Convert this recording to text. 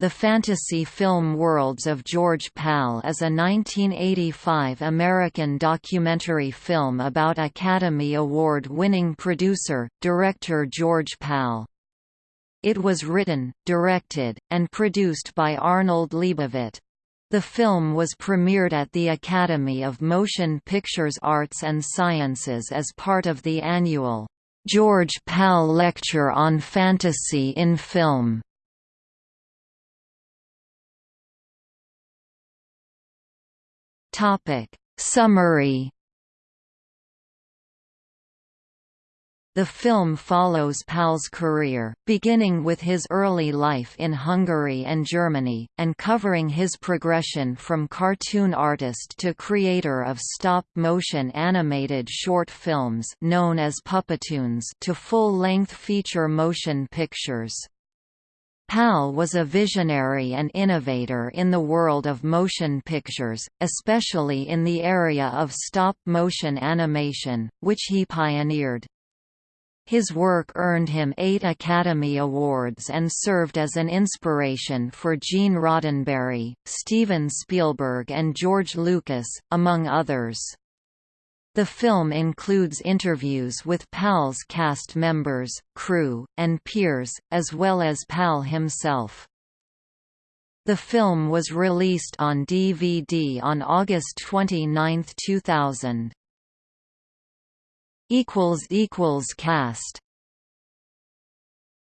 The Fantasy Film Worlds of George Pal is a 1985 American documentary film about Academy Award-winning producer, director George Pal. It was written, directed, and produced by Arnold Leibovit. The film was premiered at the Academy of Motion Pictures Arts and Sciences as part of the annual, "'George Pal Lecture on Fantasy in Film' Topic Summary The film follows Pal's career, beginning with his early life in Hungary and Germany, and covering his progression from cartoon artist to creator of stop-motion animated short films known as Puppetoons to full-length feature motion pictures. Pal was a visionary and innovator in the world of motion pictures, especially in the area of stop-motion animation, which he pioneered. His work earned him eight Academy Awards and served as an inspiration for Gene Roddenberry, Steven Spielberg and George Lucas, among others. The film includes interviews with PAL's cast members, crew, and peers, as well as PAL himself. The film was released on DVD on August 29, 2000. Cast